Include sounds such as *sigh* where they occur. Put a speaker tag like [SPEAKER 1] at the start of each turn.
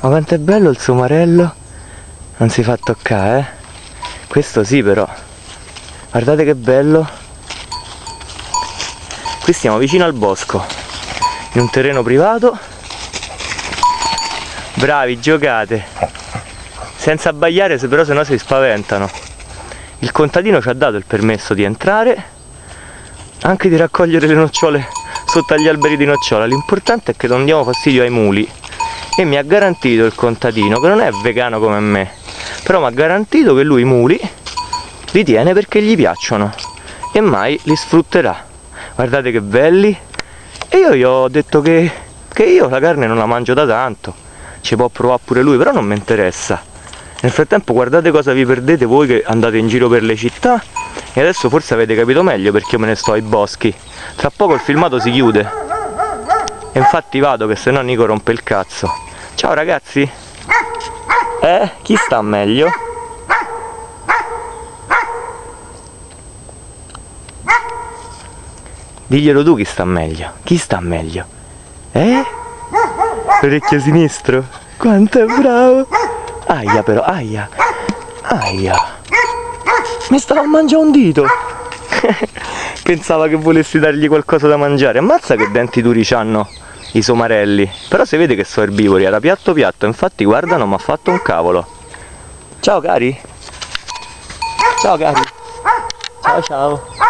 [SPEAKER 1] Ma quanto è bello il somarello. Non si fa toccare, eh. Questo sì però. Guardate che bello. Qui stiamo vicino al bosco. In un terreno privato. Bravi, giocate. Senza abbagliare, però se no si spaventano. Il contadino ci ha dato il permesso di entrare. Anche di raccogliere le nocciole sotto agli alberi di nocciola. L'importante è che non diamo fastidio ai muli. E mi ha garantito il contadino, che non è vegano come me, però mi ha garantito che lui i muli li tiene perché gli piacciono e mai li sfrutterà. Guardate che belli. E io gli ho detto che, che io la carne non la mangio da tanto. Ci può provare pure lui, però non mi interessa. Nel frattempo guardate cosa vi perdete voi che andate in giro per le città e adesso forse avete capito meglio perché io me ne sto ai boschi. Tra poco il filmato si chiude. E infatti vado che se no Nico rompe il cazzo. Ciao ragazzi! Eh? Chi sta meglio? Diglielo tu chi sta meglio. Chi sta meglio? Eh? Orecchio sinistro? Quanto è bravo! Aia però, aia! Aia! Mi stava a mangiare un dito! *laughs* Pensava che volessi dargli qualcosa da mangiare. Ammazza che denti duri c'hanno i somarelli. Però si vede che sono erbivori, era piatto piatto. Infatti guarda non mi ha fatto un cavolo. Ciao cari! Ciao cari! Ciao ciao!